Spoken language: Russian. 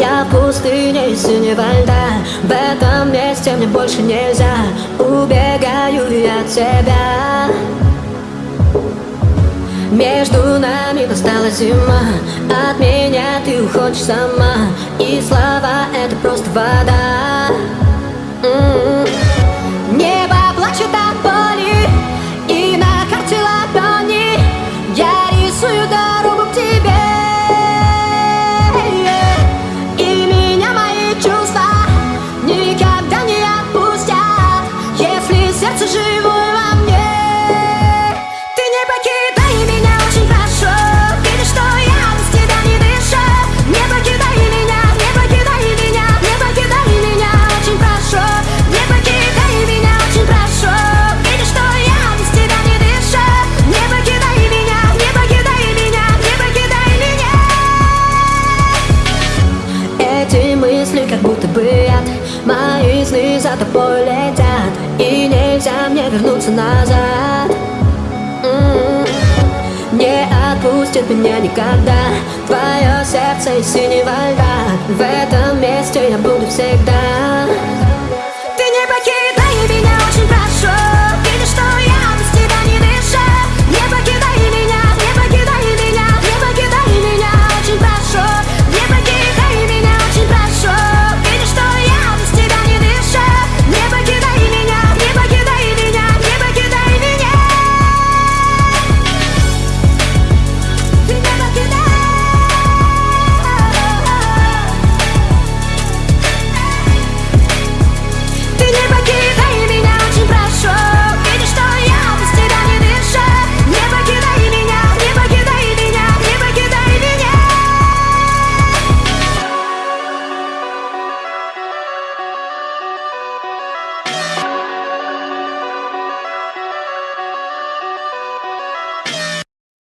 Я в пустыне синего льда. В этом месте мне больше нельзя. Убегаю я от тебя. Между нами настала зима. От меня ты уходишь сама. И слова это просто вода Мои сны за тобой летят. И нельзя мне вернуться назад. М-м. Не отпустит меня никогда Твое сердце из синего льда. В этом месте я буду всегда